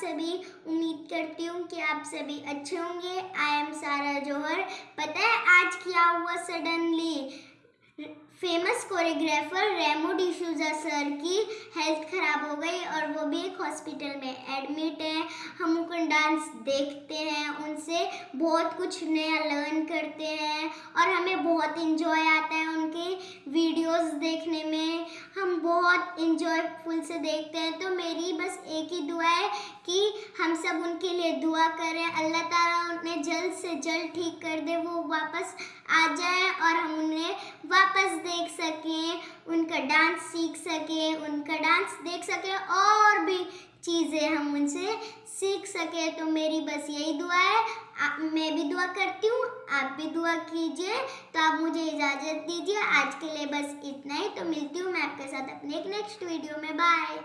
سبھی امید کرتی ہوں کہ آپ سبھی اچھے ہوں گے آئی ایم سارا جوہر پتہ ہے آج کیا ہوا suddenly famous choreographer Remo D'Souza sir کی ہیلتھ خراب ہو گئی اور وہ بھی ایک ہاسپٹل میں ایڈمٹ ہیں ہم ان ڈانس دیکھتے ہیں ان سے بہت کچھ نیا لرن کرتے ہیں اور ہمیں بہت انجوائے آتا ہے ان کی ویڈیوز دیکھنے میں انجوائے فل سے دیکھتے ہیں۔ تو میری بس ایک ہی دعا ہے کہ ہم سب ان کے لیے دعا کریں۔ اللہ تعالیٰ انہیں جلد سے جلد ٹھیک کر دے، وہ واپس آ جائیں اور ہم انہیں واپس دیکھ سکیں، ان کا ڈانس سیکھ سکیں۔ میتھس دیکھ سکے اور بھی چیزیں ہم ان سے سیکھ سکیں تو میری بس یہی دعا ہے میں بھی دعا کرتی ہوں آپ بھی دعا کیجیے تو آپ مجھے اجازت دیجیے آج کے لیے بس اتنا ہی تو ملتی ہوں میں آپ کے ساتھ اپنے ایک نیکسٹ ویڈیو میں بائے